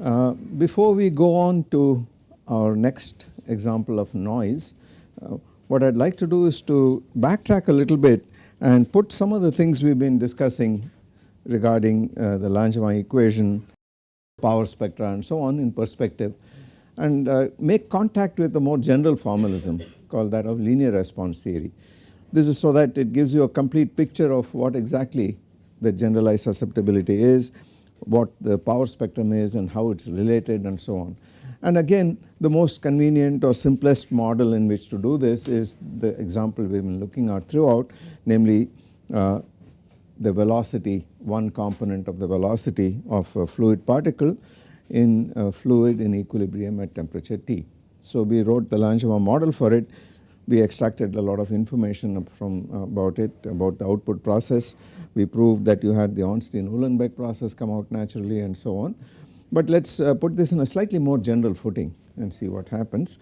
Uh, before we go on to our next example of noise, uh, what I would like to do is to backtrack a little bit and put some of the things we have been discussing regarding uh, the Langevin equation, power spectra and so on in perspective and uh, make contact with a more general formalism called that of linear response theory. This is so that it gives you a complete picture of what exactly the generalized susceptibility is what the power spectrum is and how it is related and so on. And again the most convenient or simplest model in which to do this is the example we have been looking at throughout namely uh, the velocity one component of the velocity of a fluid particle in a fluid in equilibrium at temperature T. So we wrote the Langevin model for it we extracted a lot of information from uh, about it about the output process we proved that you had the Ornstein-Uhlenbeck process come out naturally and so on. But let us uh, put this in a slightly more general footing and see what happens.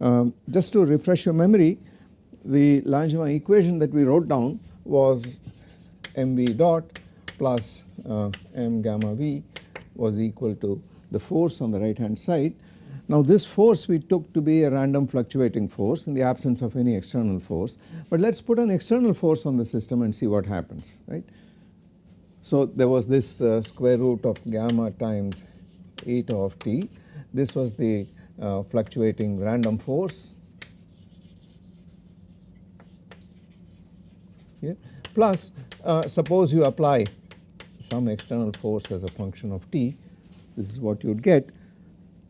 Um, just to refresh your memory the Langevin equation that we wrote down was mv dot plus uh, m gamma v was equal to the force on the right hand side. Now this force we took to be a random fluctuating force in the absence of any external force but let us put an external force on the system and see what happens right. So there was this uh, square root of gamma times eta of t. This was the uh, fluctuating random force. Here plus uh, suppose you apply some external force as a function of t. This is what you would get.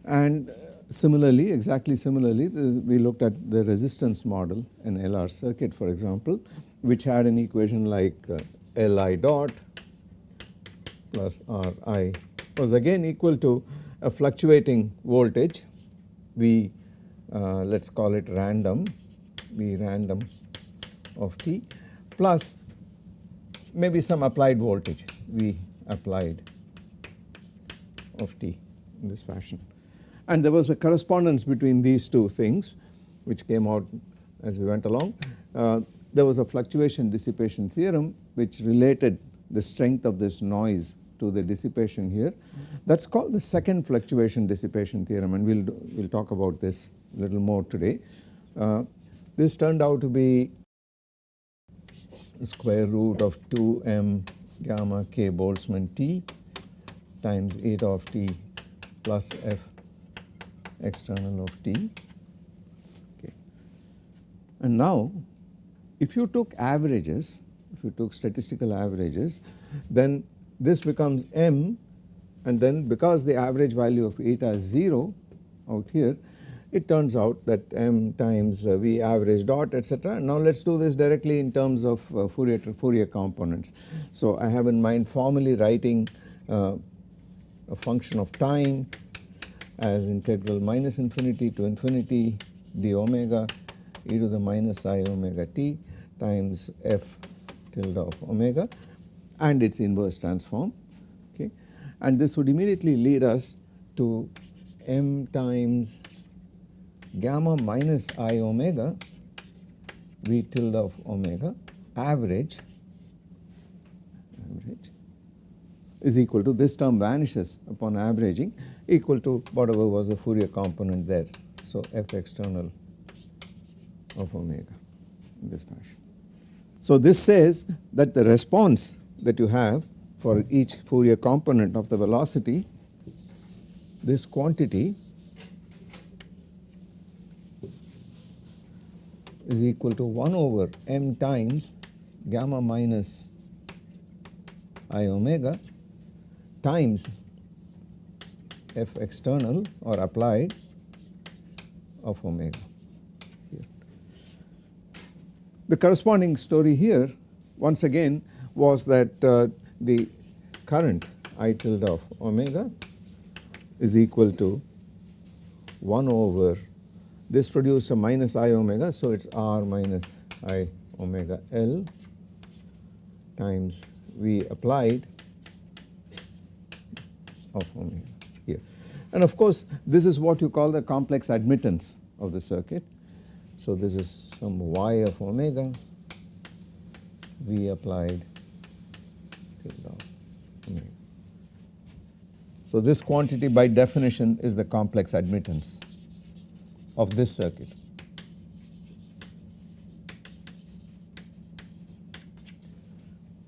And similarly exactly similarly we looked at the resistance model an LR circuit for example which had an equation like uh, Li dot plus Ri was again equal to a fluctuating voltage V uh, let us call it random V random of t plus maybe some applied voltage V applied of t in this fashion. And there was a correspondence between these two things which came out as we went along. Uh, there was a fluctuation dissipation theorem which related the strength of this noise to the dissipation here. That is called the second fluctuation dissipation theorem and we will we'll talk about this a little more today. Uh, this turned out to be square root of 2m gamma k Boltzmann t times eta of t plus f external of t okay. And now if you took averages if you took statistical averages then this becomes m and then because the average value of eta is 0 out here it turns out that m times uh, v average dot etc. Now let us do this directly in terms of uh, Fourier, Fourier components. So I have in mind formally writing uh, a function of time as integral minus infinity to infinity d omega e to the minus i omega t times f tilde of omega and its inverse transform okay and this would immediately lead us to m times gamma minus i omega v tilde of omega average average is equal to this term vanishes upon averaging equal to whatever was the Fourier component there. So f external of omega in this fashion. So this says that the response that you have for each Fourier component of the velocity this quantity is equal to 1 over m times gamma minus i omega times f external or applied of omega here. The corresponding story here once again was that uh, the current I tilde of omega is equal to 1 over this produced a minus i omega so it is r minus i omega L times V applied of omega here. And of course, this is what you call the complex admittance of the circuit. So, this is some y of omega V applied So, this quantity by definition is the complex admittance of this circuit.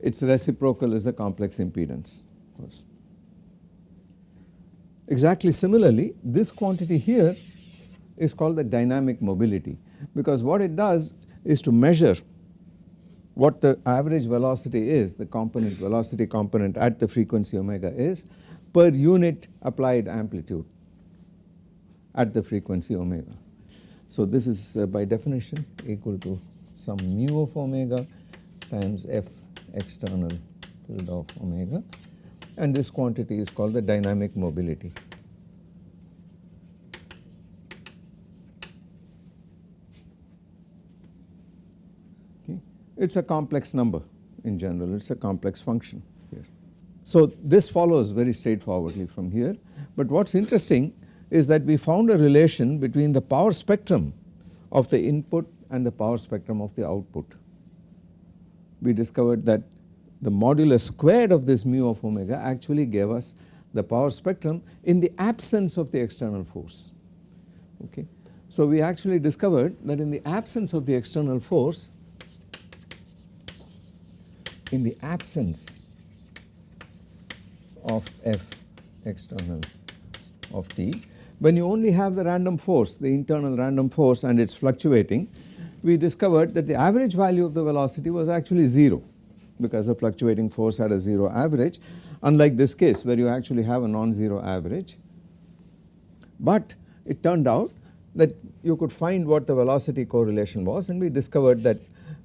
Its reciprocal is the complex impedance of course. Exactly similarly, this quantity here is called the dynamic mobility because what it does is to measure what the average velocity is, the component velocity component at the frequency omega is per unit applied amplitude at the frequency omega. So this is uh, by definition equal to some mu of omega times f external tilde of omega and this quantity is called the dynamic mobility. Okay. It is a complex number in general, it is a complex function here. So this follows very straightforwardly from here, but what is interesting is that we found a relation between the power spectrum of the input and the power spectrum of the output. We discovered that the modulus squared of this mu of omega actually gave us the power spectrum in the absence of the external force. Okay. So, we actually discovered that in the absence of the external force, in the absence of f external of t, when you only have the random force, the internal random force and it is fluctuating, we discovered that the average value of the velocity was actually 0 because the fluctuating force had a 0 average unlike this case where you actually have a non-zero average. But it turned out that you could find what the velocity correlation was and we discovered that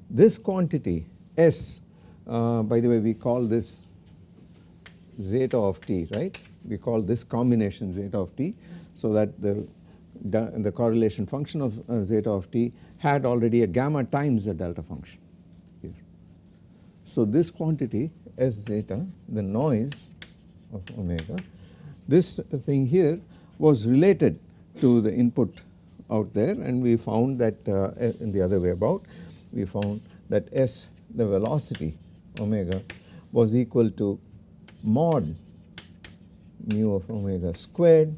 this quantity S uh, by the way we call this zeta of t right we call this combination zeta of t so that the the correlation function of uh, zeta of t had already a gamma times the delta function here. so, this quantity S zeta the noise of omega this thing here was related to the input out there and we found that uh, in the other way about we found that S the velocity omega was equal to mod mu of omega squared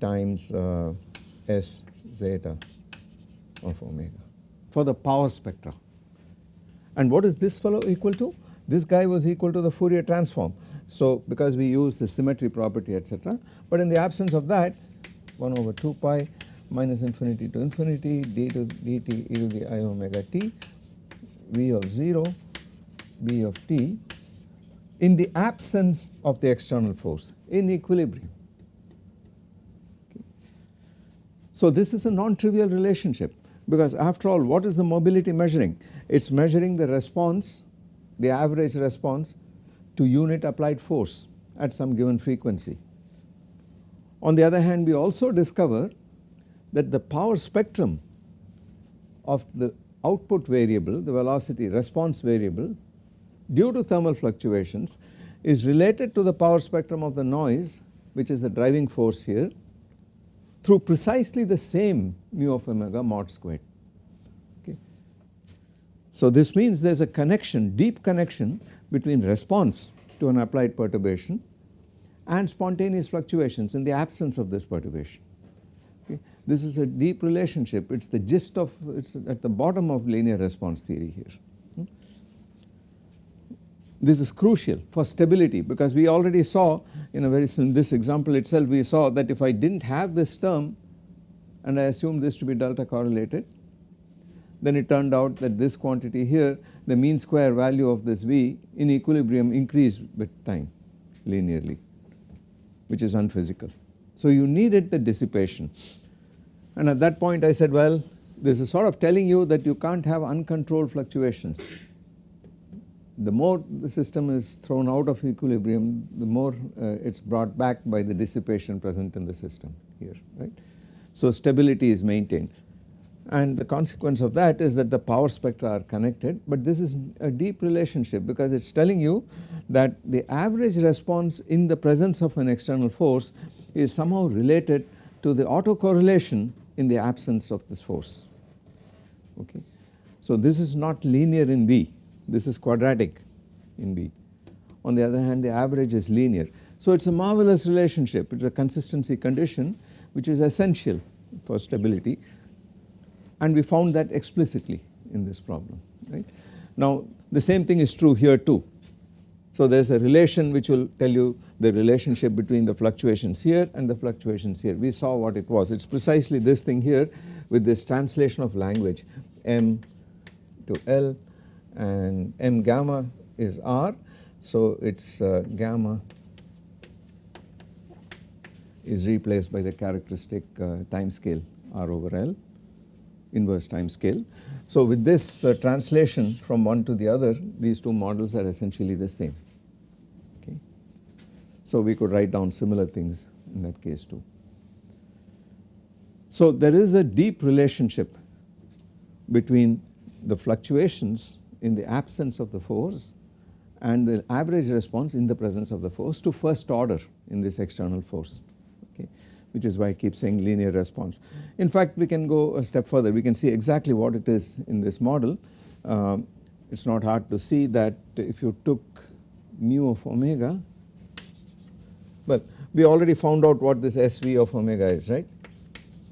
times uh, S zeta of omega for the power spectra. And what is this fellow equal to? This guy was equal to the Fourier transform. So because we use the symmetry property etc. But in the absence of that 1 over 2 pi minus infinity to infinity d to dt e to the i omega t v of 0 b of t in the absence of the external force in equilibrium. Okay. So this is a non-trivial relationship because after all what is the mobility measuring? It is measuring the response, the average response to unit applied force at some given frequency. On the other hand we also discover that the power spectrum of the output variable, the velocity response variable due to thermal fluctuations is related to the power spectrum of the noise which is the driving force here through precisely the same mu of omega mod squared. Okay. So this means there is a connection deep connection between response to an applied perturbation and spontaneous fluctuations in the absence of this perturbation. Okay. This is a deep relationship it is the gist of it is at the bottom of linear response theory here. This is crucial for stability because we already saw in a very this example itself we saw that if I did not have this term and I assume this to be delta correlated then it turned out that this quantity here the mean square value of this V in equilibrium increased with time linearly which is unphysical. So you needed the dissipation and at that point I said well this is sort of telling you that you can't have uncontrolled fluctuations the more the system is thrown out of equilibrium the more uh, it is brought back by the dissipation present in the system here right. So stability is maintained and the consequence of that is that the power spectra are connected but this is a deep relationship because it is telling you that the average response in the presence of an external force is somehow related to the autocorrelation in the absence of this force. Okay. So this is not linear in B, this is quadratic in B. On the other hand the average is linear. So it is a marvelous relationship, it is a consistency condition which is essential for stability and we found that explicitly in this problem right. Now the same thing is true here too. So there is a relation which will tell you the relationship between the fluctuations here and the fluctuations here. We saw what it was. It is precisely this thing here with this translation of language m to L and m gamma is R. So it is uh, gamma is replaced by the characteristic uh, time scale R over L inverse time scale. So with this uh, translation from one to the other these two models are essentially the same okay. So we could write down similar things in that case too. So there is a deep relationship between the fluctuations in the absence of the force and the average response in the presence of the force to first order in this external force okay which is why I keep saying linear response. In fact we can go a step further we can see exactly what it is in this model. Um, it is not hard to see that if you took mu of omega well we already found out what this SV of omega is right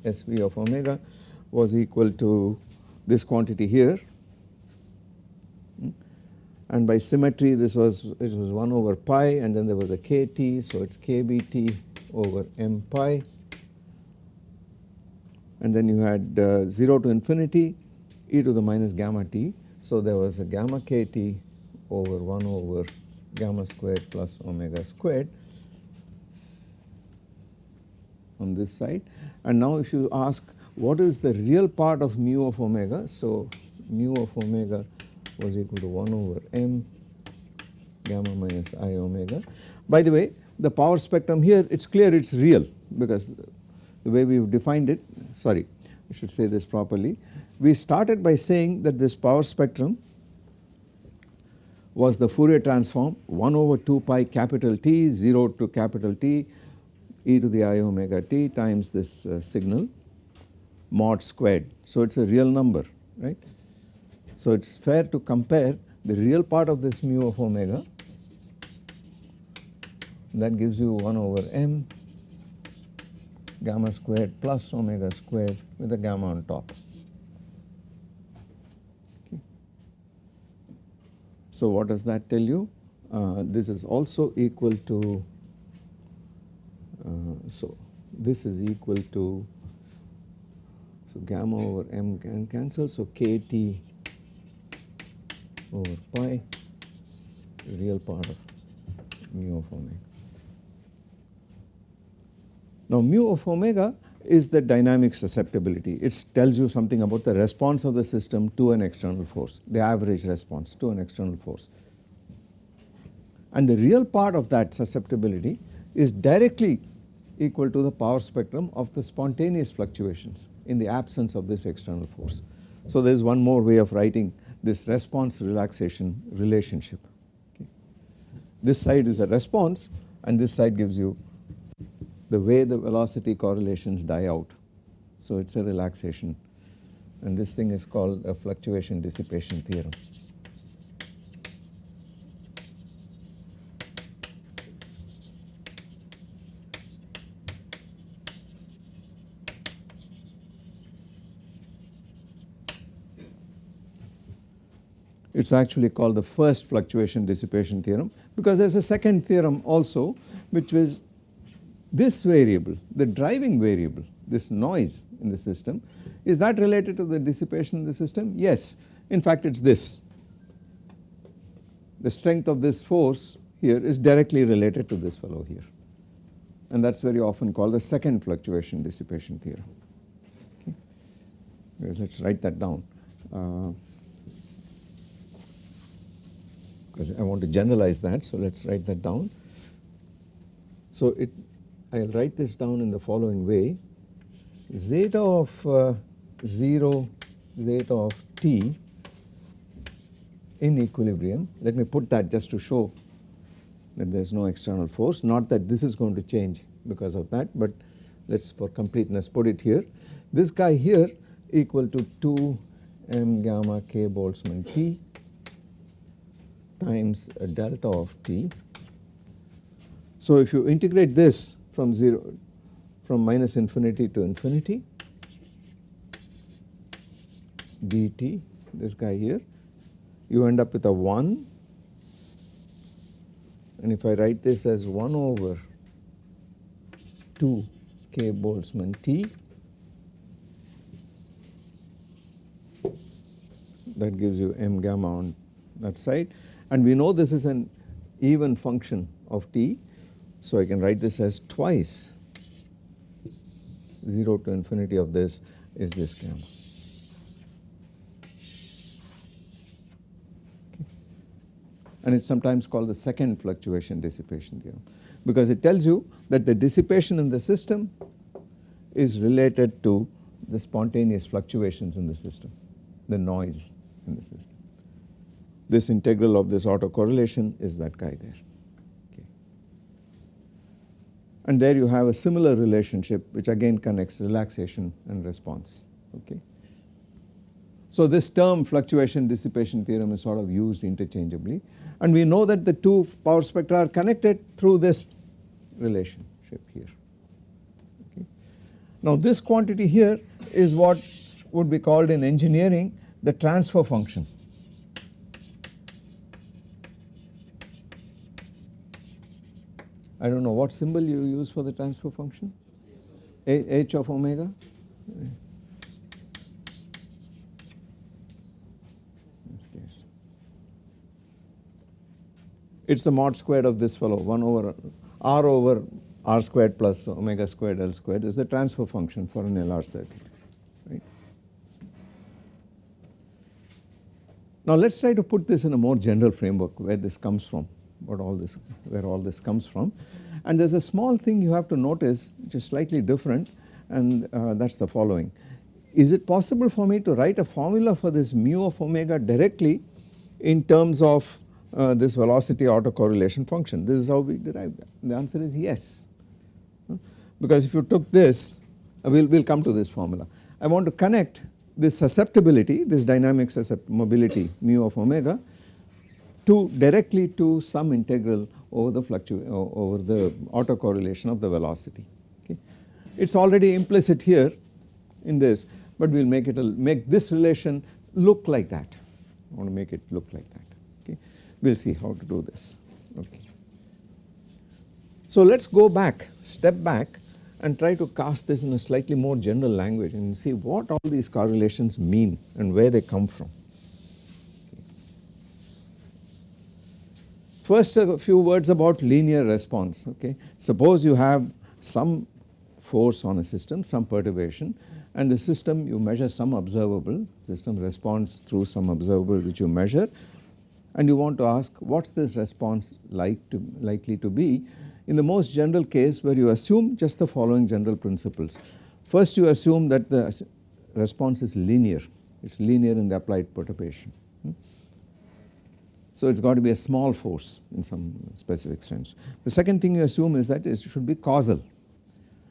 SV of omega was equal to this quantity here. And by symmetry this was it was 1 over pi and then there was a kT so it is kBT over m pi and then you had uh, 0 to infinity e to the minus gamma t. So there was a gamma kt over 1 over gamma squared plus omega squared on this side and now if you ask what is the real part of mu of omega. So mu of omega was equal to 1 over m gamma minus i omega. By the way the power spectrum here it is clear it is real because the way we have defined it sorry I should say this properly. We started by saying that this power spectrum was the Fourier transform 1 over 2 pi capital T 0 to capital T e to the i omega t times this uh, signal mod squared. So it is a real number right. So it is fair to compare the real part of this mu of omega that gives you 1 over m gamma squared plus omega squared with a gamma on top. Okay. So what does that tell you? Uh, this is also equal to, uh, so this is equal to, so gamma over m can cancel, so kt over pi, the real part of mu of omega. Now mu of omega is the dynamic susceptibility. It tells you something about the response of the system to an external force, the average response to an external force. And the real part of that susceptibility is directly equal to the power spectrum of the spontaneous fluctuations in the absence of this external force. So there is one more way of writing this response relaxation relationship. Okay. This side is a response and this side gives you the way the velocity correlations die out. So it is a relaxation and this thing is called a fluctuation dissipation theorem. It is actually called the first fluctuation dissipation theorem because there is a second theorem also which is this variable, the driving variable, this noise in the system, is that related to the dissipation in the system? Yes, in fact it is this. The strength of this force here is directly related to this fellow here and that is very often called the second fluctuation dissipation theorem. Okay. Let us write that down uh, because I want to generalize that so let us write that down. So it I will write this down in the following way zeta of uh, 0 zeta of t in equilibrium. Let me put that just to show that there is no external force not that this is going to change because of that but let us for completeness put it here. This guy here equal to 2 m gamma k Boltzmann T times a delta of T. So if you integrate this from 0 from minus infinity to infinity dt this guy here you end up with a 1 and if I write this as 1 over 2 k Boltzmann T that gives you m gamma on that side and we know this is an even function of t so I can write this as twice 0 to infinity of this is this gamma. and it is sometimes called the second fluctuation dissipation theorem because it tells you that the dissipation in the system is related to the spontaneous fluctuations in the system, the noise in the system. This integral of this autocorrelation is that guy there. Okay. And there you have a similar relationship which again connects relaxation and response. Okay. So this term fluctuation dissipation theorem is sort of used interchangeably and we know that the two power spectra are connected through this relationship here. Okay. Now this quantity here is what would be called in engineering the transfer function. I do not know what symbol you use for the transfer function H of omega it is the mod squared of this fellow 1 over r over r squared plus omega squared L squared is the transfer function for an LR circuit. Right. Now let us try to put this in a more general framework where this comes from, what all this, where all this comes from. And there is a small thing you have to notice which is slightly different and uh, that is the following. Is it possible for me to write a formula for this mu of omega directly in terms of uh, this velocity autocorrelation function. This is how we derived that. The answer is yes. Because if you took this, uh, we will we'll come to this formula. I want to connect this susceptibility, this dynamic susceptibility, mobility mu of omega to directly to some integral over the over the autocorrelation of the velocity. Okay. It is already implicit here in this, but we will make it a, make this relation look like that. I want to make it look like that we will see how to do this. Okay. So let us go back, step back and try to cast this in a slightly more general language and see what all these correlations mean and where they come from. First a few words about linear response. Okay. Suppose you have some force on a system, some perturbation and the system you measure some observable, system responds through some observable which you measure and you want to ask what is this response like to likely to be in the most general case where you assume just the following general principles. First you assume that the response is linear, it is linear in the applied perturbation. So it has got to be a small force in some specific sense. The second thing you assume is that it should be causal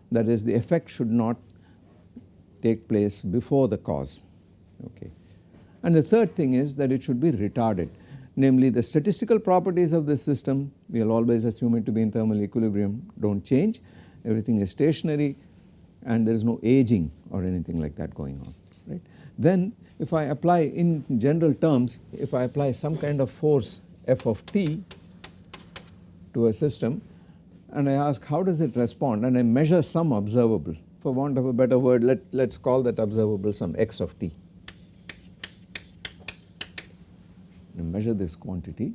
that is the effect should not take place before the cause okay. And the third thing is that it should be retarded namely the statistical properties of this system we will always assume it to be in thermal equilibrium do not change everything is stationary and there is no aging or anything like that going on right. Then if I apply in general terms if I apply some kind of force f of t to a system and I ask how does it respond? And I measure some observable. For want of a better word let us call that observable some x of t. Measure this quantity.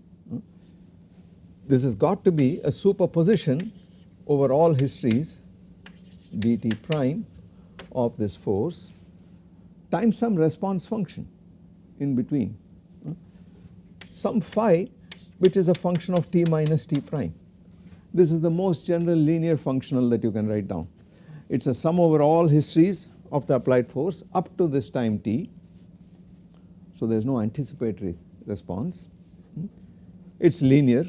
This has got to be a superposition over all histories dt prime of this force times some response function in between some phi which is a function of t minus t prime. This is the most general linear functional that you can write down. It is a sum over all histories of the applied force up to this time t. So, there is no anticipatory response. It is linear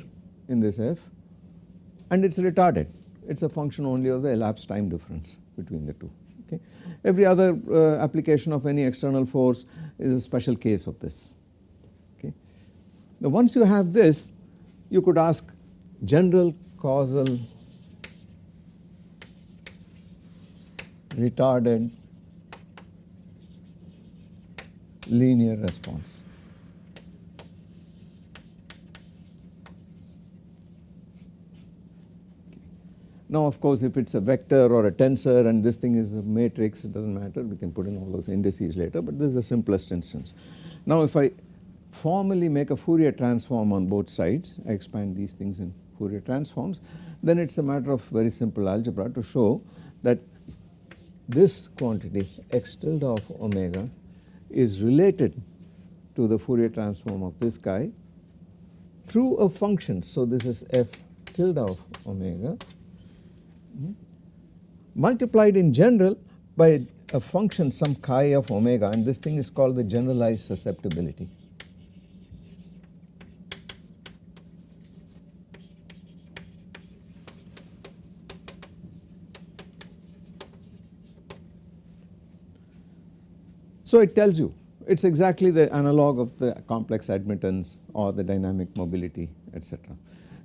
in this f and it is retarded. It is a function only of the elapsed time difference between the two. Okay. Every other uh, application of any external force is a special case of this. Okay. Now, once you have this, you could ask general causal retarded linear response. Now of course if it is a vector or a tensor and this thing is a matrix it does not matter we can put in all those indices later but this is the simplest instance. Now if I formally make a Fourier transform on both sides I expand these things in Fourier transforms then it is a matter of very simple algebra to show that this quantity x tilde of omega is related to the Fourier transform of this guy through a function. So, this is f tilde of omega multiplied in general by a function some chi of omega and this thing is called the generalized susceptibility. So it tells you it is exactly the analog of the complex admittance or the dynamic mobility etc.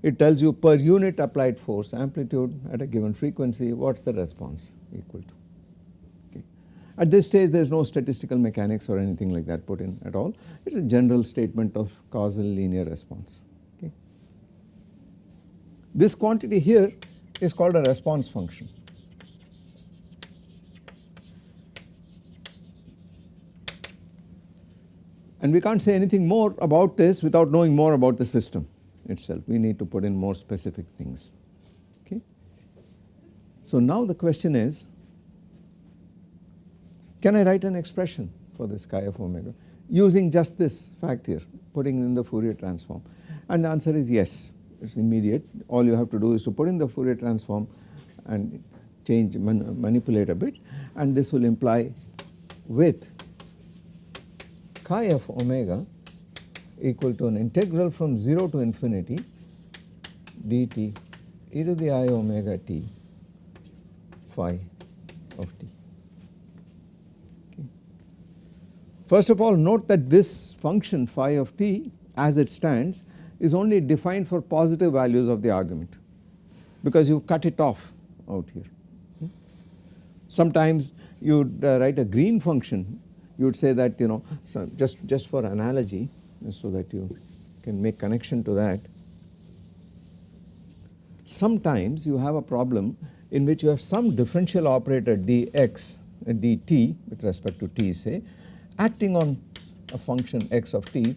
It tells you per unit applied force amplitude at a given frequency what is the response equal to. Okay. At this stage there is no statistical mechanics or anything like that put in at all it is a general statement of causal linear response. Okay. This quantity here is called a response function And we can't say anything more about this without knowing more about the system itself. We need to put in more specific things. Okay. So now the question is, can I write an expression for this chi of omega using just this fact here, putting in the Fourier transform? And the answer is yes, it is immediate. All you have to do is to put in the Fourier transform and change, man, manipulate a bit and this will imply with chi of omega equal to an integral from 0 to infinity dt e to the i omega t phi of t. Okay. First of all note that this function phi of t as it stands is only defined for positive values of the argument because you cut it off out here. Sometimes you would uh, write a green function you would say that you know so just, just for analogy so that you can make connection to that. Sometimes you have a problem in which you have some differential operator dx uh, dt with respect to t say acting on a function x of t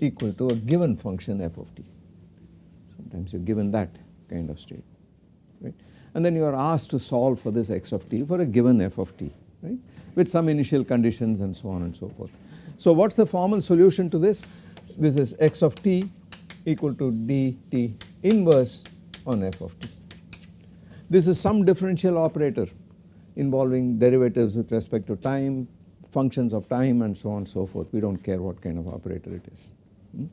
equal to a given function f of t. Sometimes you are given that kind of state right and then you are asked to solve for this x of t for a given f of t right with some initial conditions and so on and so forth. So what is the formal solution to this? This is x of t equal to dt inverse on f of t. This is some differential operator involving derivatives with respect to time, functions of time and so on and so forth. We do not care what kind of operator it is. Hmm?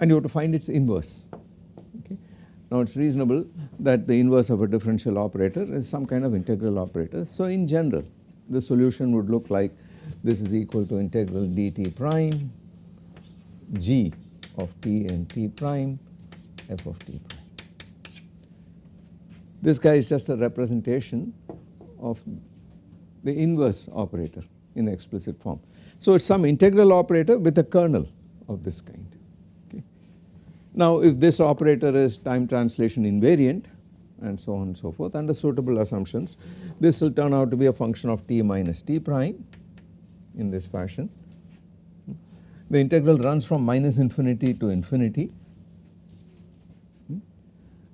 And you have to find its inverse. Now it is reasonable that the inverse of a differential operator is some kind of integral operator. So in general the solution would look like this is equal to integral dt prime g of t and t prime f of t prime. This guy is just a representation of the inverse operator in explicit form. So it is some integral operator with a kernel of this kind. Now if this operator is time translation invariant and so on and so forth under suitable assumptions this will turn out to be a function of t minus t prime in this fashion. The integral runs from minus infinity to infinity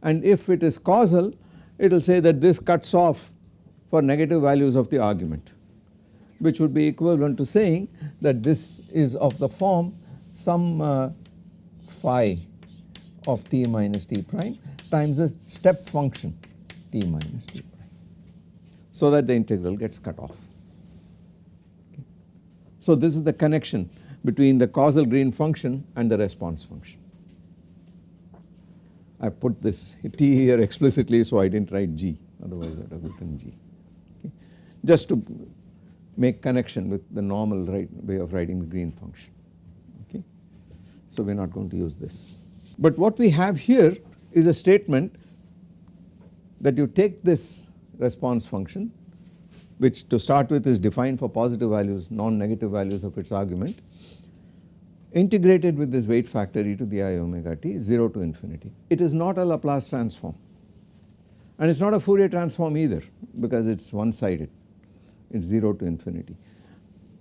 and if it is causal it will say that this cuts off for negative values of the argument which would be equivalent to saying that this is of the form some uh, phi of t minus t prime times the step function t minus t prime. so that the integral gets cut off. Okay. So this is the connection between the causal green function and the response function. I put this t here explicitly so I did not write g otherwise I would have written g okay. just to make connection with the normal right way of writing the green function okay. So we are not going to use this. But what we have here is a statement that you take this response function which to start with is defined for positive values non-negative values of its argument integrated with this weight factor e to the i omega t 0 to infinity. It is not a Laplace transform and it is not a Fourier transform either because it is one sided it is 0 to infinity.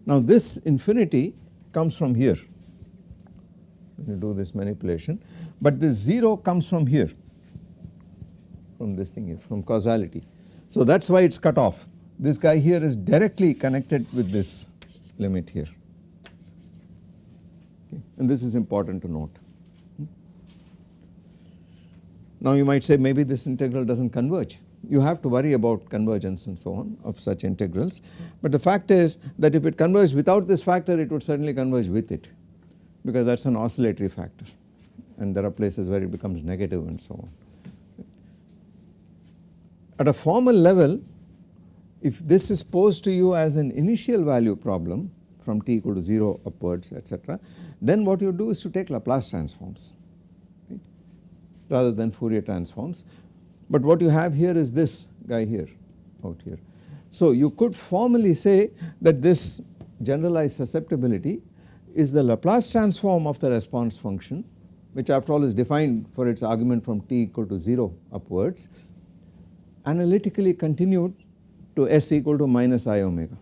Now this infinity comes from here when you do this manipulation but this 0 comes from here from this thing here from causality. So that is why it is cut off this guy here is directly connected with this limit here okay. and this is important to note. Hmm? Now you might say maybe this integral does not converge you have to worry about convergence and so on of such integrals but the fact is that if it converges without this factor it would certainly converge with it because that is an oscillatory factor and there are places where it becomes negative and so on. At a formal level if this is posed to you as an initial value problem from t equal to 0 upwards etc then what you do is to take Laplace transforms right, rather than Fourier transforms. But what you have here is this guy here out here. So you could formally say that this generalized susceptibility is the Laplace transform of the response function which after all is defined for its argument from t equal to 0 upwards analytically continued to s equal to minus i omega.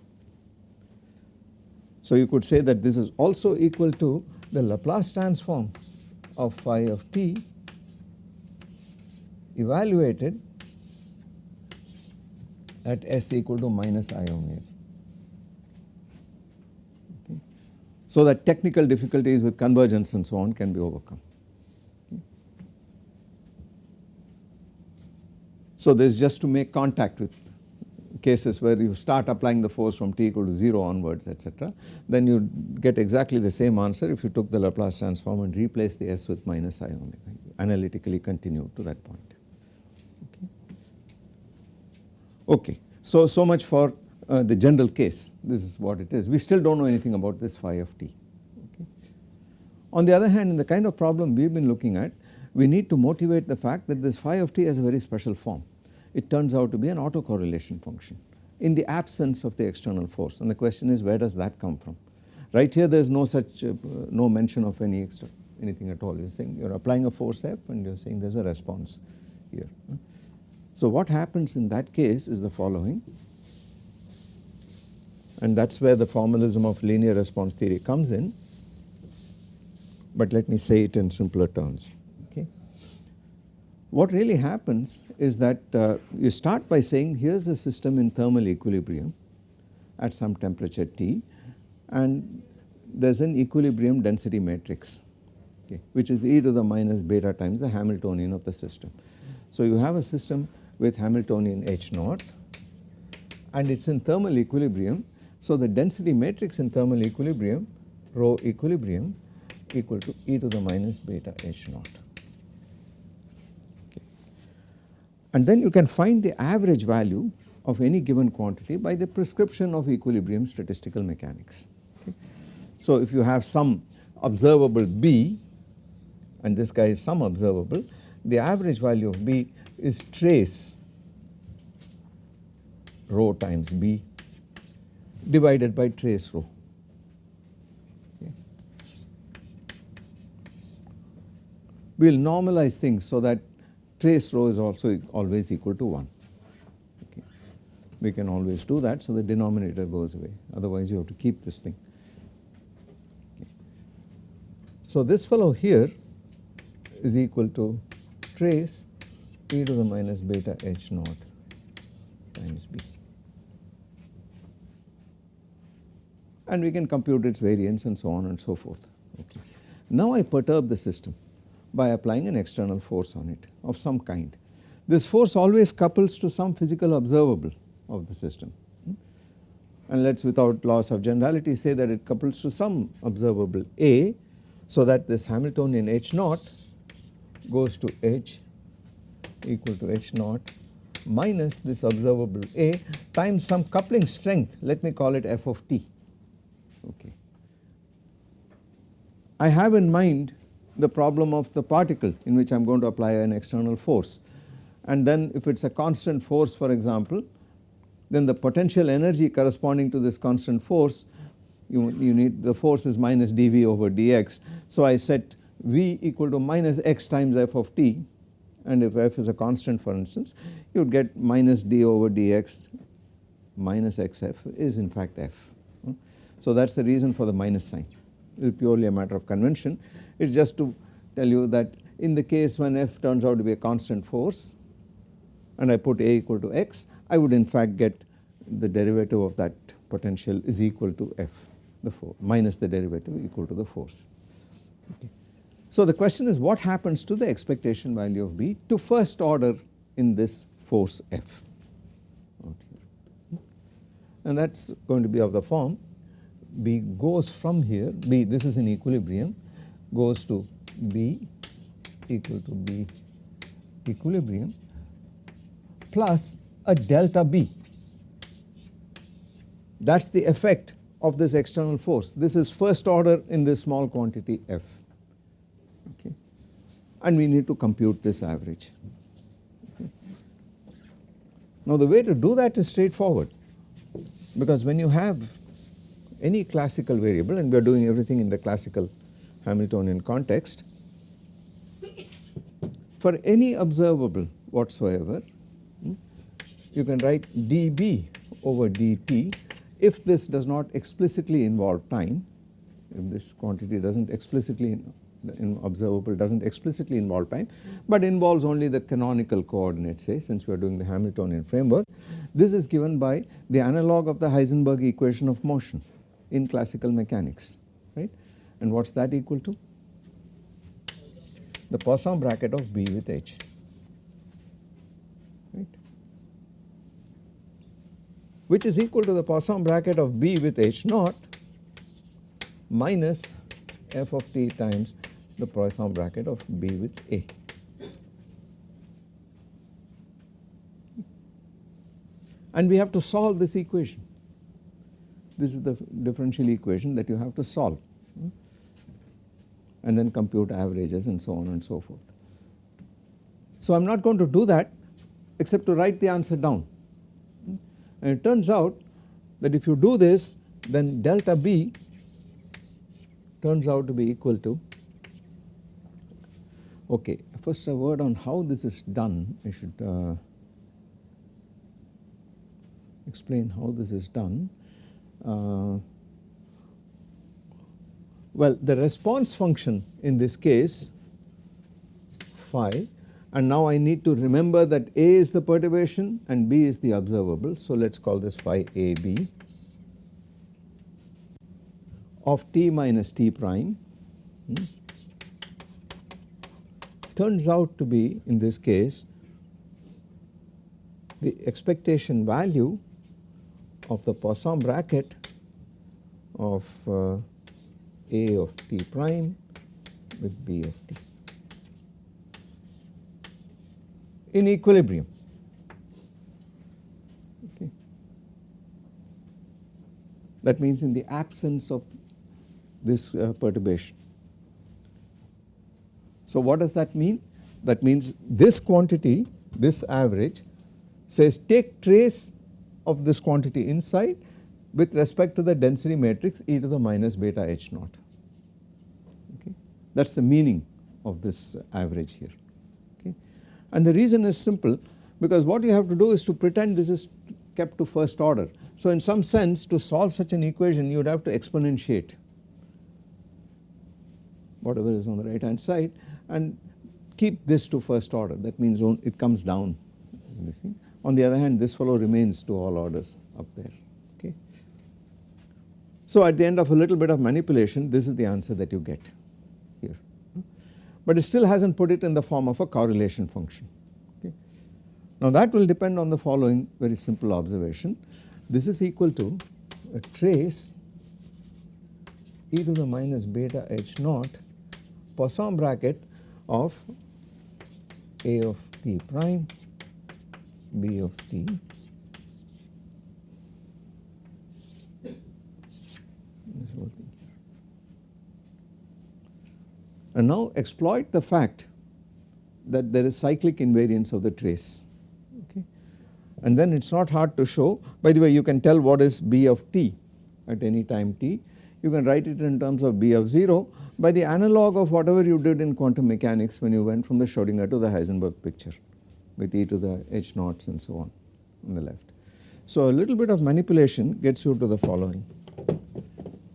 So you could say that this is also equal to the Laplace transform of phi of t evaluated at s equal to minus i omega. Okay. So that technical difficulties with convergence and so on can be overcome. So this is just to make contact with cases where you start applying the force from t equal to 0 onwards etc. Then you get exactly the same answer if you took the Laplace transform and replace the s with minus i omega analytically continue to that point. Okay. okay. So, so much for uh, the general case this is what it is we still do not know anything about this phi of t. Okay. On the other hand in the kind of problem we have been looking at we need to motivate the fact that this phi of t has a very special form it turns out to be an autocorrelation function in the absence of the external force and the question is where does that come from. Right here there is no such uh, no mention of any extra anything at all you are saying you are applying a force F and you are saying there is a response here. So what happens in that case is the following and that is where the formalism of linear response theory comes in but let me say it in simpler terms. What really happens is that uh, you start by saying here is a system in thermal equilibrium at some temperature T and there is an equilibrium density matrix okay, which is e to the minus beta times the Hamiltonian of the system. So you have a system with Hamiltonian H naught and it is in thermal equilibrium. So the density matrix in thermal equilibrium rho equilibrium equal to e to the minus beta H naught. And then you can find the average value of any given quantity by the prescription of equilibrium statistical mechanics. Okay. So if you have some observable B and this guy is some observable the average value of B is trace rho times B divided by trace rho. We will normalize things so that trace rho is also always equal to 1. Okay. We can always do that so the denominator goes away otherwise you have to keep this thing. Okay. So this fellow here is equal to trace e to the minus beta h naught times b. And we can compute its variance and so on and so forth. Okay. Now I perturb the system by applying an external force on it of some kind. This force always couples to some physical observable of the system hmm? and let us without loss of generality say that it couples to some observable A so that this Hamiltonian H naught goes to H equal to H naught minus this observable A times some coupling strength let me call it f of t okay. I have in mind the problem of the particle in which I am going to apply an external force and then if it is a constant force for example then the potential energy corresponding to this constant force you, you need the force is minus dV over dx. So I set V equal to minus x times f of t and if f is a constant for instance you would get minus d over dx minus xf is in fact f. So that is the reason for the minus sign it is purely a matter of convention it is just to tell you that in the case when f turns out to be a constant force and I put a equal to x I would in fact get the derivative of that potential is equal to f the force minus the derivative equal to the force. Okay. So the question is what happens to the expectation value of B to first order in this force F and that is going to be of the form B goes from here B this is in equilibrium goes to B equal to B equilibrium plus a delta B. That is the effect of this external force. This is first order in this small quantity F. Okay. And we need to compute this average. Okay. Now the way to do that is straightforward. Because when you have any classical variable and we are doing everything in the classical Hamiltonian context for any observable whatsoever hmm, you can write dB over dt if this does not explicitly involve time if this quantity does not explicitly in observable does not explicitly involve time but involves only the canonical coordinate say since we are doing the Hamiltonian framework. This is given by the analog of the Heisenberg equation of motion in classical mechanics and what is that equal to? The Poisson bracket of B with H right which is equal to the Poisson bracket of B with H naught minus f of t times the Poisson bracket of B with A. And we have to solve this equation. This is the differential equation that you have to solve and then compute averages and so on and so forth. So I am not going to do that except to write the answer down and it turns out that if you do this then delta B turns out to be equal to Okay, first a word on how this is done. I should uh, explain how this is done. Uh, well, the response function in this case phi and now I need to remember that A is the perturbation and B is the observable. So, let us call this phi AB of t minus t prime. Hmm turns out to be in this case the expectation value of the Poisson bracket of uh, A of t prime with B of t in equilibrium. Okay. That means in the absence of this uh, perturbation. So what does that mean? That means this quantity, this average says take trace of this quantity inside with respect to the density matrix e to the minus beta h naught. That is the meaning of this average here. Okay. And the reason is simple because what you have to do is to pretend this is kept to first order. So in some sense to solve such an equation you would have to exponentiate whatever is on the right hand side and keep this to first order that means it comes down On the other hand this fellow remains to all orders up there okay. So at the end of a little bit of manipulation this is the answer that you get but it still has not put it in the form of a correlation function okay. Now that will depend on the following very simple observation. This is equal to a trace e to the minus beta h naught Poisson bracket of a of t prime b of t and now exploit the fact that there is cyclic invariance of the trace. Okay? And then it is not hard to show. By the way you can tell what is b of t at any time t. You can write it in terms of b of 0 by the analog of whatever you did in quantum mechanics when you went from the Schrodinger to the Heisenberg picture with e to the h naughts and so on on the left. So a little bit of manipulation gets you to the following.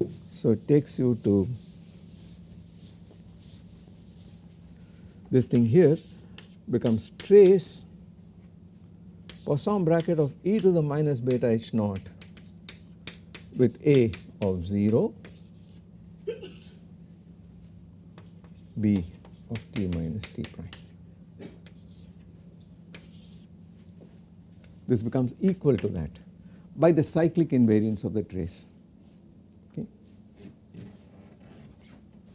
So it takes you to this thing here becomes trace Poisson bracket of e to the minus beta h naught with a of 0 b of t minus t prime. This becomes equal to that by the cyclic invariance of the trace. Okay.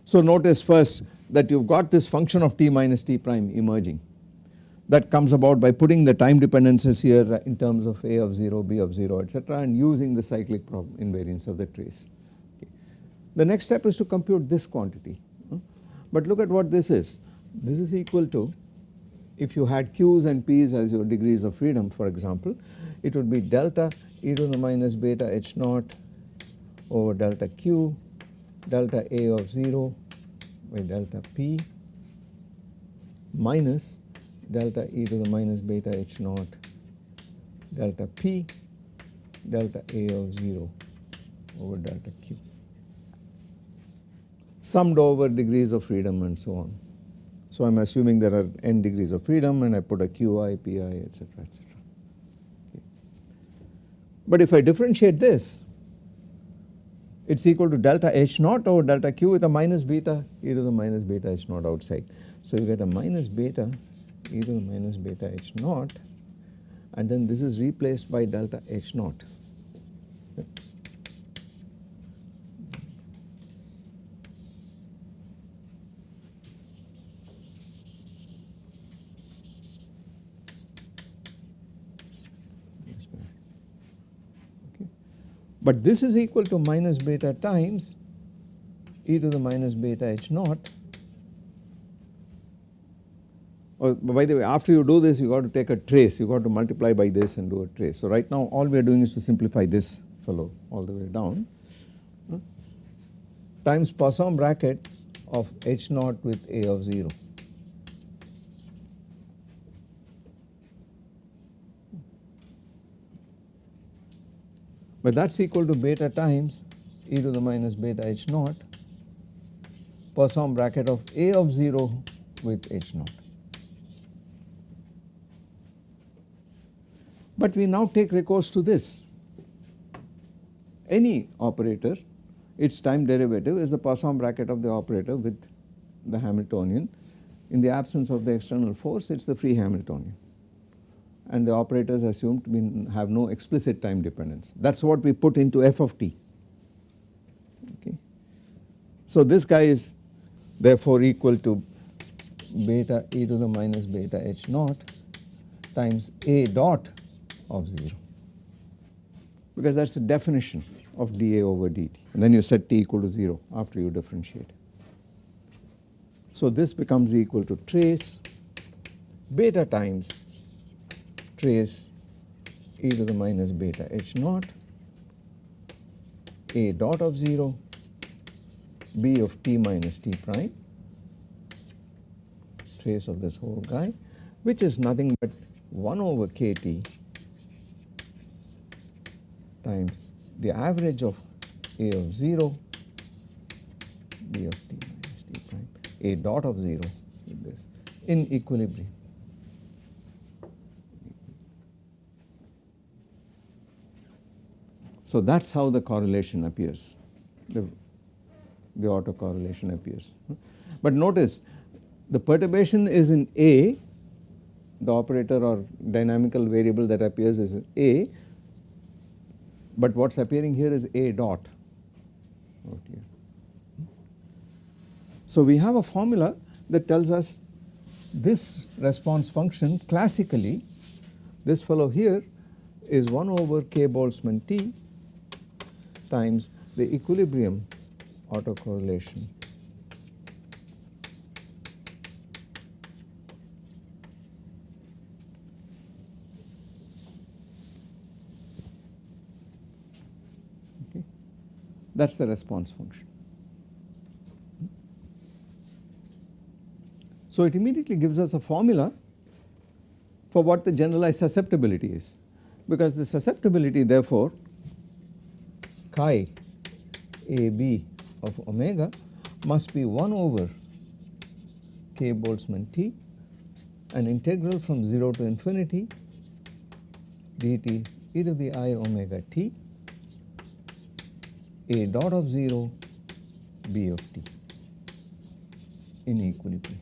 So notice first that you have got this function of t minus t prime emerging that comes about by putting the time dependencies here in terms of a of 0, b of 0 etc. and using the cyclic invariance of the trace. Okay. The next step is to compute this quantity hmm? but look at what this is. This is equal to if you had q's and p's as your degrees of freedom for example, it would be delta e to the minus beta h naught over delta q delta a of 0 by delta p minus delta e to the minus beta h naught delta p delta a of 0 over delta q summed over degrees of freedom and so on. So I am assuming there are n degrees of freedom and I put a qi, pi etc. etc. Okay. But if I differentiate this it is equal to delta h naught over delta q with a minus beta e to the minus beta h naught outside. So you get a minus beta e to the minus beta h naught and then this is replaced by delta h naught. But this is equal to minus beta times e to the minus beta h naught. Oh, by the way after you do this you got to take a trace you got to multiply by this and do a trace. So right now all we are doing is to simplify this fellow all the way down hmm? times Poisson bracket of h naught with a of 0. But that is equal to beta times e to the minus beta h naught per Poisson bracket of a of 0 with h naught. But we now take recourse to this. Any operator its time derivative is the Poisson bracket of the operator with the Hamiltonian. In the absence of the external force it is the free Hamiltonian and the operators assumed to have no explicit time dependence. That is what we put into f of t. Okay. So this guy is therefore equal to beta e to the minus beta h naught times a dot of 0 because that is the definition of dA over dt and then you set t equal to 0 after you differentiate. So this becomes equal to trace beta times trace e to the minus beta h naught a dot of 0 b of t minus t prime trace of this whole guy which is nothing but 1 over kt times the average of a of 0 b of t minus t prime a dot of 0 with this in equilibrium. So that is how the correlation appears, the, the autocorrelation appears. But notice the perturbation is in A the operator or dynamical variable that appears is A, but what is appearing here is A dot. So, we have a formula that tells us this response function classically this fellow here is 1 over k Boltzmann T times the equilibrium autocorrelation okay. that is the response function. So, it immediately gives us a formula for what the generalized susceptibility is because the susceptibility therefore chi a b of omega must be 1 over k Boltzmann T an integral from 0 to infinity dt e to the i omega t a dot of 0 b of t in equilibrium.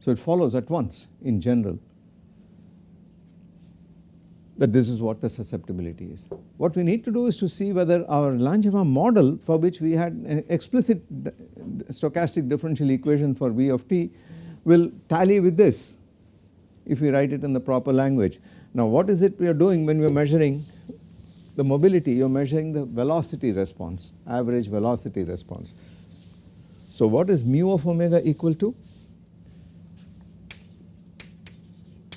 So, it follows at once in general that this is what the susceptibility is. What we need to do is to see whether our Langevin model for which we had an explicit stochastic differential equation for V of t will tally with this if we write it in the proper language. Now what is it we are doing when we are measuring the mobility you are measuring the velocity response average velocity response. So what is mu of omega equal to?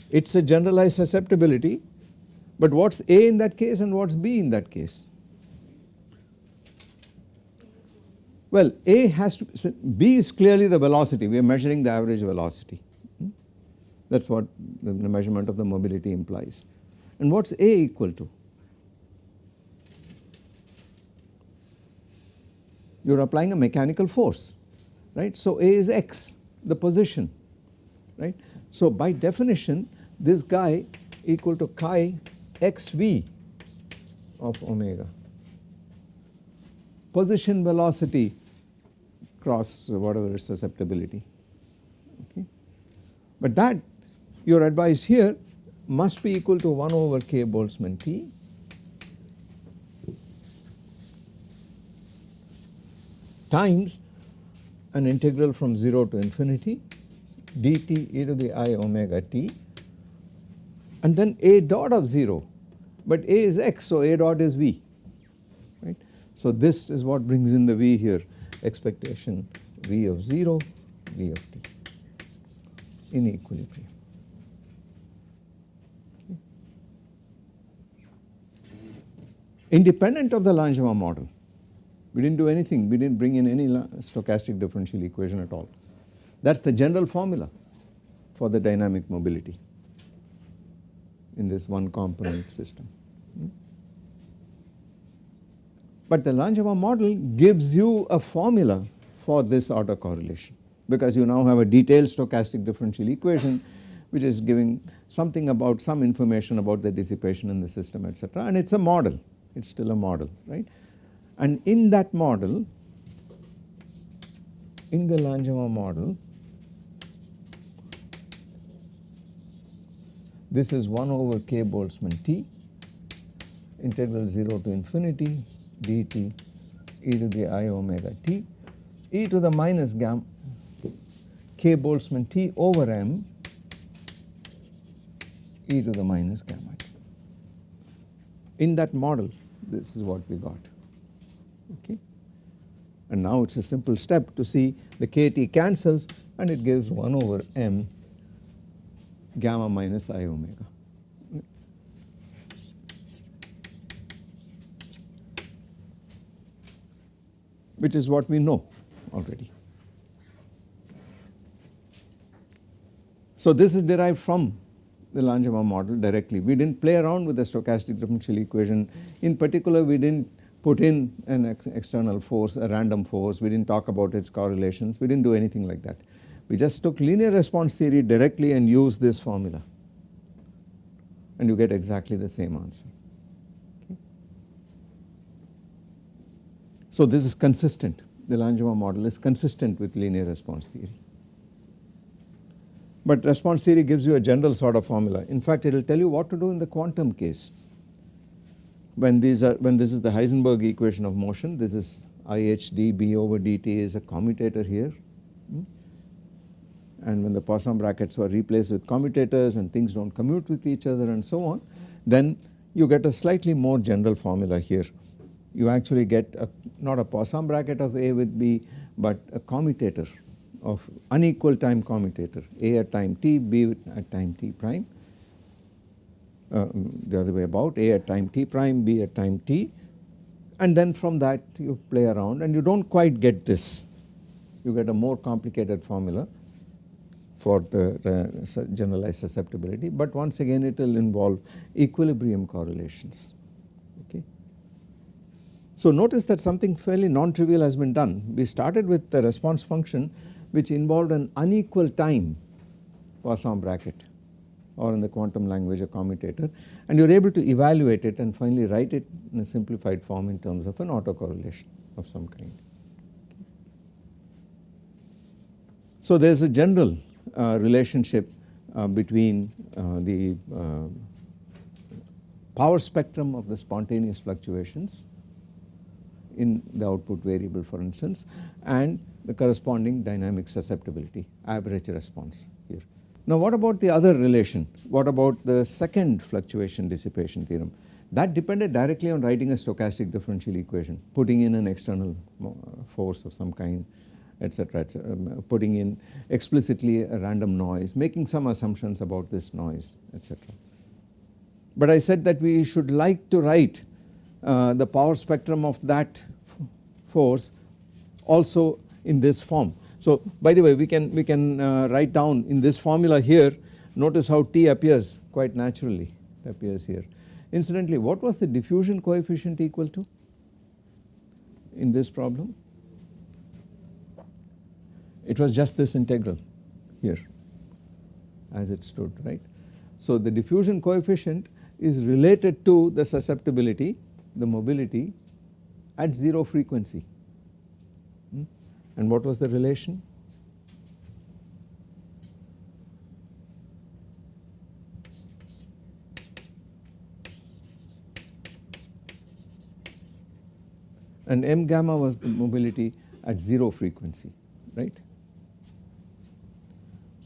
It is a generalized susceptibility, but what is A in that case and what is B in that case? Well, A has to so B is clearly the velocity, we are measuring the average velocity. Hmm? That is what the measurement of the mobility implies. And what is A equal to? You are applying a mechanical force, right. So, A is x, the position, right. So, by definition this guy equal to chi xv of omega. Position velocity cross whatever is susceptibility. Okay. But that your advice here must be equal to 1 over k Boltzmann T times an integral from 0 to infinity dt e to the i omega t and then a dot of 0 but a is x so a dot is v right. So this is what brings in the v here. Expectation v of 0 v of t. In equilibrium. Independent of the Langevin model. We did not do anything. We did not bring in any stochastic differential equation at all. That is the general formula for the dynamic mobility in this one component system. Hmm? But the Langevin model gives you a formula for this autocorrelation because you now have a detailed stochastic differential equation which is giving something about some information about the dissipation in the system etc. and it is a model, it is still a model right. And in that model, in the Langevin model This is 1 over k Boltzmann T integral 0 to infinity dt e to the i omega t e to the minus gamma k Boltzmann T over m e to the minus gamma t. In that model this is what we got okay. And now it is a simple step to see the kT cancels and it gives 1 over m gamma minus i omega. which is what we know already. So this is derived from the Langevin model directly. We did not play around with the stochastic differential equation. In particular, we did not put in an ex external force, a random force. We did not talk about its correlations. We did not do anything like that. We just took linear response theory directly and used this formula and you get exactly the same answer. So this is consistent, the Langevin model is consistent with linear response theory. but response theory gives you a general sort of formula. In fact, it will tell you what to do in the quantum case. When these are when this is the Heisenberg equation of motion, this is IHD B over dt is a commutator here. Hmm? And when the Poisson brackets were replaced with commutators and things do not commute with each other and so on, then you get a slightly more general formula here. You actually get a, not a Poisson bracket of A with B, but a commutator of unequal time commutator A at time t, B at time t prime, uh, the other way about A at time t prime, B at time t and then from that you play around and you do not quite get this, you get a more complicated formula for the generalized susceptibility, but once again it will involve equilibrium correlations. Okay. So notice that something fairly non-trivial has been done. We started with the response function which involved an unequal time Poisson bracket or in the quantum language a commutator and you are able to evaluate it and finally write it in a simplified form in terms of an autocorrelation of some kind. So there is a general relationship uh, between uh, the uh, power spectrum of the spontaneous fluctuations in the output variable for instance and the corresponding dynamic susceptibility average response here. Now what about the other relation? What about the second fluctuation dissipation theorem? That depended directly on writing a stochastic differential equation, putting in an external force of some kind etc., etc., um, putting in explicitly a random noise, making some assumptions about this noise etc. But I said that we should like to write uh, the power spectrum of that force also in this form. So by the way we can we can uh, write down in this formula here notice how T appears quite naturally appears here. Incidentally what was the diffusion coefficient equal to in this problem? It was just this integral here as it stood right. So the diffusion coefficient is related to the susceptibility the mobility at 0 frequency hmm? and what was the relation? And m gamma was the mobility at 0 frequency, right.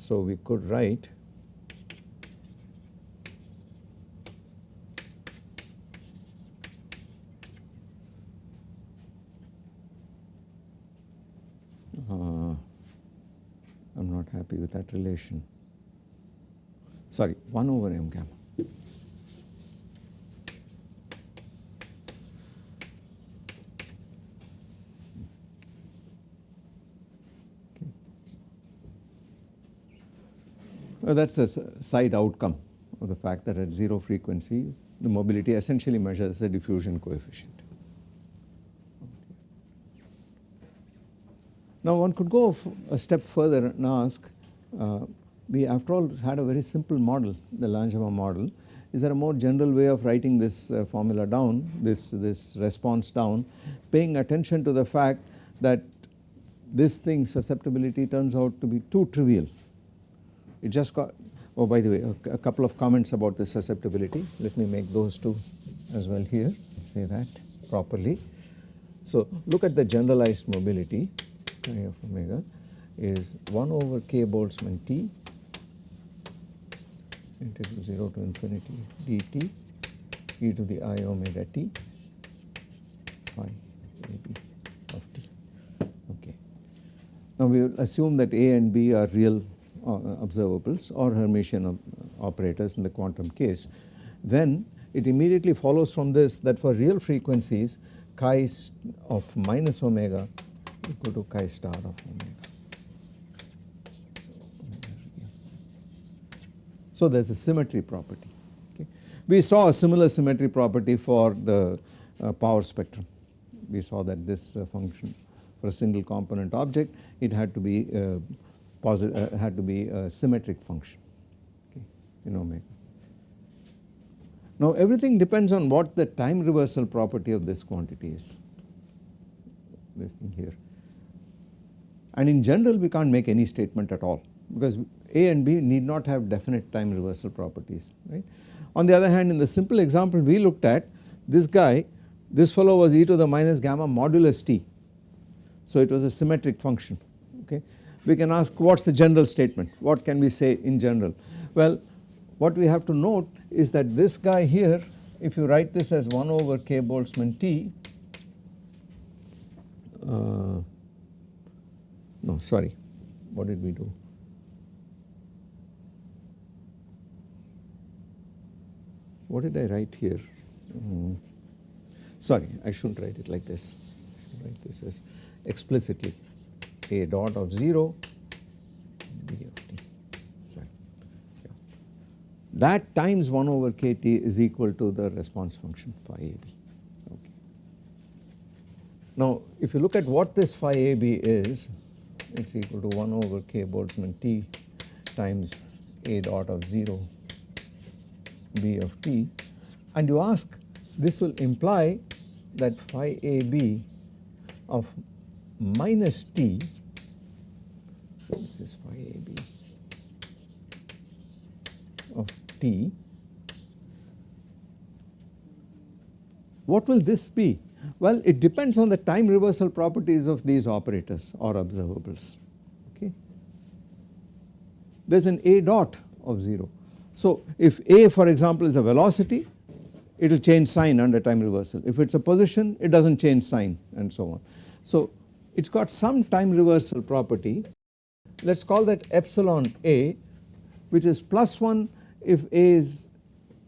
So we could write uh, I'm not happy with that relation. Sorry, 1 over m gamma. Well, that is a side outcome of the fact that at 0 frequency the mobility essentially measures the diffusion coefficient. Now one could go a step further and ask, uh, we after all had a very simple model, the Langevin model. Is there a more general way of writing this uh, formula down, this, this response down, paying attention to the fact that this thing susceptibility turns out to be too trivial. It just got, oh by the way a, a couple of comments about the susceptibility, let me make those two as well here, say that properly. So look at the generalized mobility chi of omega is 1 over k Boltzmann t integral 0 to infinity dt e to the i omega t phi ab of t. Okay. Now we will assume that A and B are real observables or Hermitian operators in the quantum case. Then it immediately follows from this that for real frequencies chi of minus omega equal to chi star of omega. So there is a symmetry property. We saw a similar symmetry property for the uh, power spectrum. We saw that this uh, function for a single component object it had to be uh, positive uh, had to be a symmetric function okay, in omega. Now everything depends on what the time reversal property of this quantity is this thing here and in general we can't make any statement at all because A and B need not have definite time reversal properties right. On the other hand in the simple example we looked at this guy this fellow was e to the minus gamma modulus t. So it was a symmetric function okay. We can ask what is the general statement? What can we say in general. Well what we have to note is that this guy here if you write this as 1 over k Boltzmann t uh, no sorry. What did we do? What did I write here? Mm. sorry I should not write it like this. Write this as explicitly a dot of 0 b of t sorry yeah. that times 1 over kt is equal to the response function phi ab okay. Now if you look at what this phi ab is it is equal to 1 over k Boltzmann t times a dot of 0 b of t and you ask this will imply that phi a b of minus t this is phi a b of t what will this be well it depends on the time reversal properties of these operators or observables okay there is an a dot of 0 so if A for example is a velocity it will change sign under time reversal. If it is a position it does not change sign and so on. So it has got some time reversal property let us call that epsilon A which is plus 1 if A is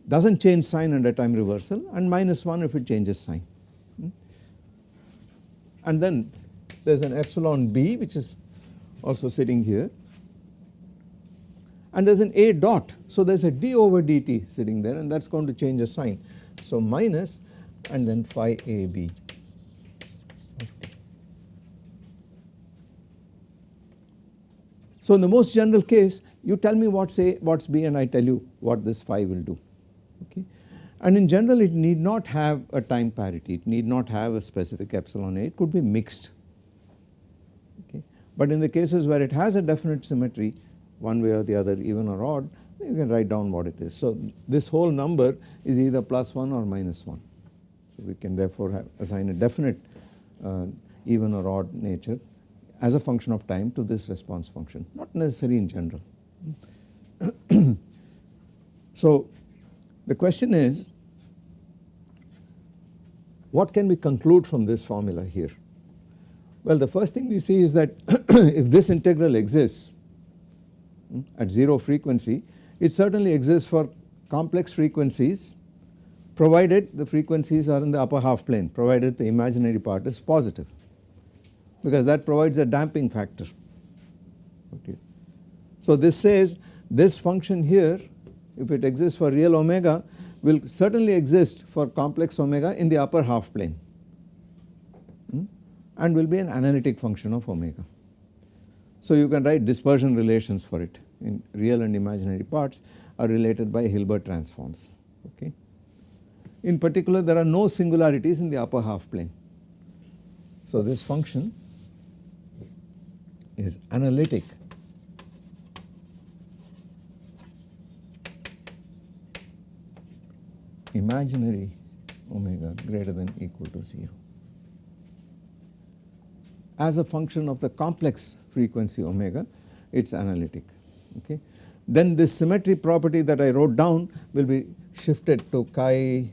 does not change sign under time reversal and minus 1 if it changes sign. Hmm? And then there is an epsilon B which is also sitting here and there is an A dot. So there is a d over dt sitting there and that is going to change the sign. So minus and then phi AB. So in the most general case you tell me what's A, what's B and I tell you what this phi will do okay. And in general it need not have a time parity, it need not have a specific epsilon A, it could be mixed okay. But in the cases where it has a definite symmetry one way or the other even or odd you can write down what it is. So this whole number is either plus 1 or minus 1. So we can therefore have assign a definite uh, even or odd nature as a function of time to this response function not necessary in general. so the question is what can we conclude from this formula here? Well the first thing we see is that if this integral exists hmm, at 0 frequency it certainly exists for complex frequencies provided the frequencies are in the upper half plane provided the imaginary part is positive because that provides a damping factor. Okay. So this says this function here if it exists for real omega will certainly exist for complex omega in the upper half plane hmm, and will be an analytic function of omega. So you can write dispersion relations for it in real and imaginary parts are related by Hilbert transforms okay. In particular there are no singularities in the upper half plane. So this function is analytic imaginary omega greater than equal to 0 as a function of the complex frequency omega it is analytic okay. Then this symmetry property that I wrote down will be shifted to chi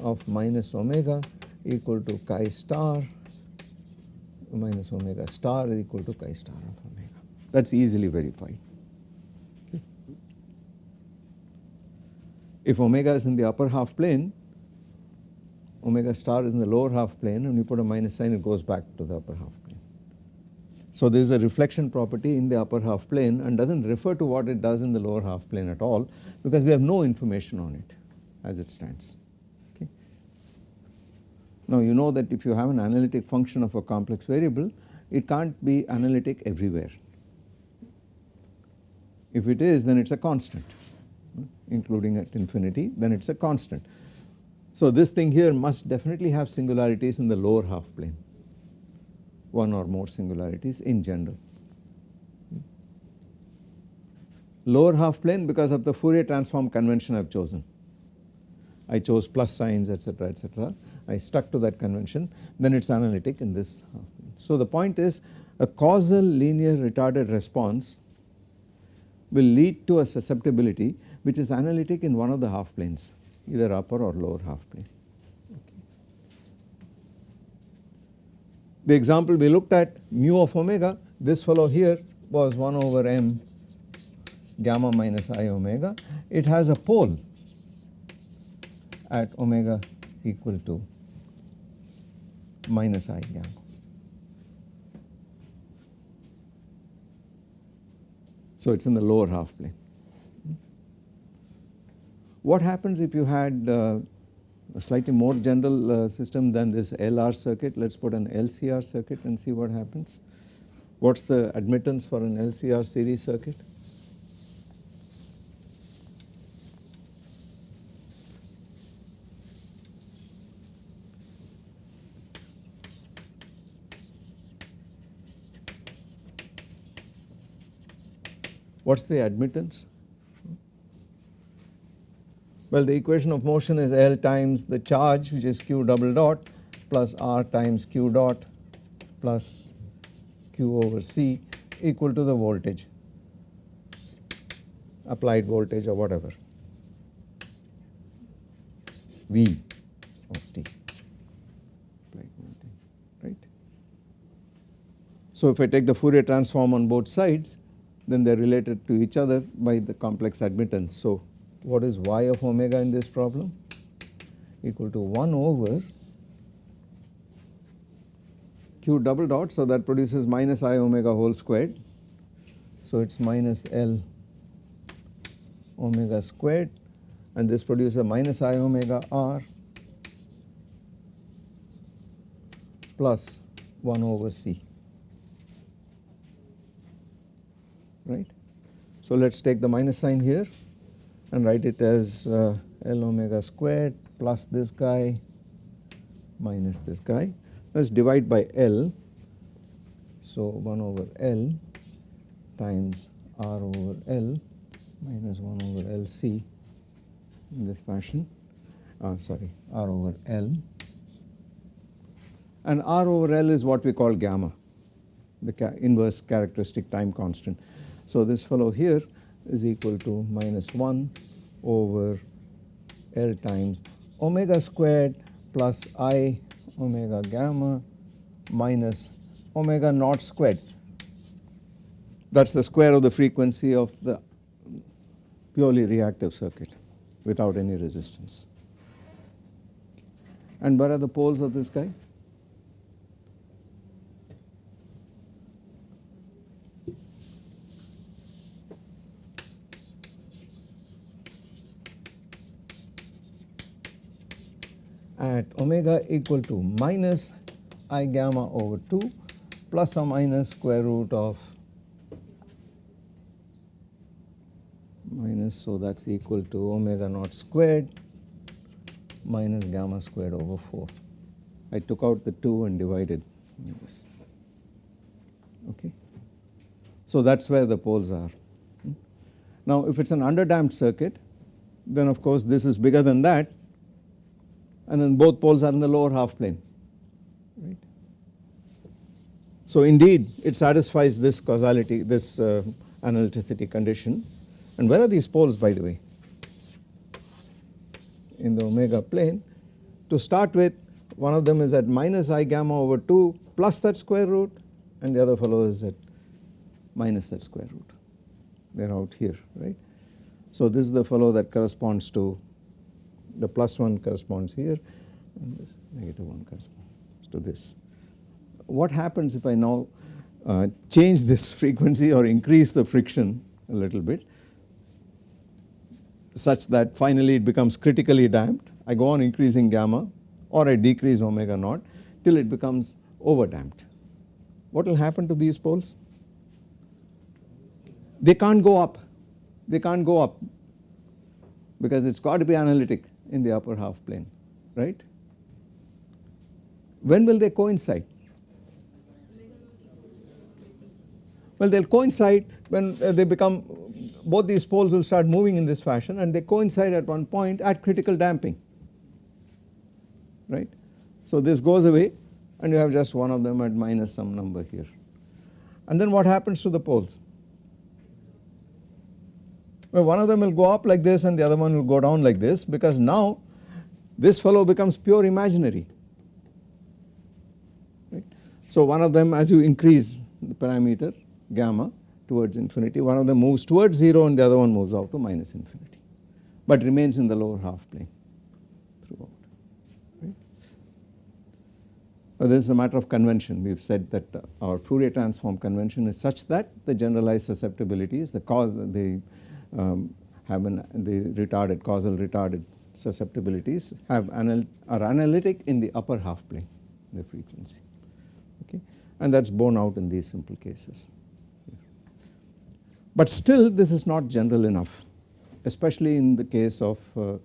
of minus omega equal to chi star minus omega star is equal to chi star of omega that is easily verified. If omega is in the upper half plane omega star is in the lower half plane and you put a minus sign it goes back to the upper half plane. So there is a reflection property in the upper half plane and does not refer to what it does in the lower half plane at all because we have no information on it as it stands. Okay. Now you know that if you have an analytic function of a complex variable it can't be analytic everywhere. If it is then it is a constant including at infinity then it is a constant. So this thing here must definitely have singularities in the lower half plane, one or more singularities in general. lower half plane because of the Fourier transform convention I have chosen. I chose plus signs etc etc. I stuck to that convention then it is analytic in this. So the point is a causal linear retarded response will lead to a susceptibility which is analytic in one of the half planes either upper or lower half plane. The example we looked at mu of omega this fellow here was 1 over m gamma minus i omega it has a pole at omega equal to minus i gamma. So it is in the lower half plane. What happens if you had uh, a slightly more general uh, system than this LR circuit, let us put an LCR circuit and see what happens. What is the admittance for an LCR series circuit? What is the admittance? Well, the equation of motion is L times the charge which is Q double dot plus R times Q dot plus Q over C equal to the voltage, applied voltage or whatever, V of T, right. So if I take the Fourier transform on both sides, then they are related to each other by the complex admittance. So, what is y of omega in this problem? Equal to 1 over q double dot. So, that produces minus i omega whole squared. So, it is minus L omega squared and this produces minus i omega r plus 1 over c. right. So let us take the minus sign here and write it as uh, L omega squared plus this guy minus this guy. Let us divide by L. So 1 over L times R over L minus 1 over LC in this fashion, uh, sorry R over L and R over L is what we call gamma, the ca inverse characteristic time constant. So this fellow here is equal to minus 1 over L times omega squared plus I omega gamma minus omega naught squared. That is the square of the frequency of the purely reactive circuit without any resistance. And where are the poles of this guy? At omega equal to minus i gamma over 2 plus or minus square root of minus so that is equal to omega naught squared minus gamma squared over 4. I took out the 2 and divided this okay. So that is where the poles are. Hmm? Now if it is an underdamped circuit then of course this is bigger than that and then both poles are in the lower half plane right. So indeed it satisfies this causality this uh, analyticity condition and where are these poles by the way in the omega plane to start with one of them is at minus i gamma over 2 plus that square root and the other fellow is at minus that square root they are out here right. So this is the fellow that corresponds to the plus 1 corresponds here and this negative 1 corresponds to this. What happens if I now uh, change this frequency or increase the friction a little bit such that finally it becomes critically damped. I go on increasing gamma or I decrease omega naught till it becomes over damped. What will happen to these poles? They can't go up, they can't go up because it has got to be analytic in the upper half plane, right. When will they coincide? Well, they will coincide when uh, they become both these poles will start moving in this fashion and they coincide at one point at critical damping right. So this goes away and you have just one of them at minus some number here. And then what happens to the poles? Well, one of them will go up like this and the other one will go down like this because now this fellow becomes pure imaginary. Right. So one of them as you increase the parameter gamma towards infinity, one of them moves towards 0 and the other one moves out to minus infinity, but remains in the lower half plane throughout. Right. Well, this is a matter of convention. We have said that uh, our Fourier transform convention is such that the generalized susceptibility is the cause, the um, have an, the retarded causal retarded susceptibilities have anal are analytic in the upper half plane the frequency okay? And that is borne out in these simple cases. But still this is not general enough especially in the case of uh,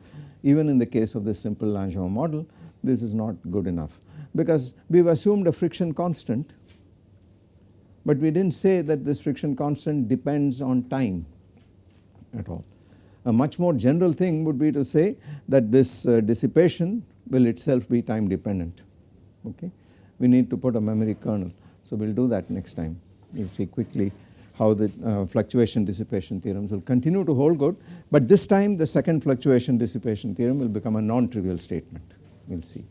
even in the case of this simple Langevin model this is not good enough. Because we have assumed a friction constant but we did not say that this friction constant depends on time at all. A much more general thing would be to say that this uh, dissipation will itself be time dependent okay. We need to put a memory kernel. So we will do that next time we will see quickly how the uh, fluctuation dissipation theorems will continue to hold good but this time the second fluctuation dissipation theorem will become a non-trivial statement we will see.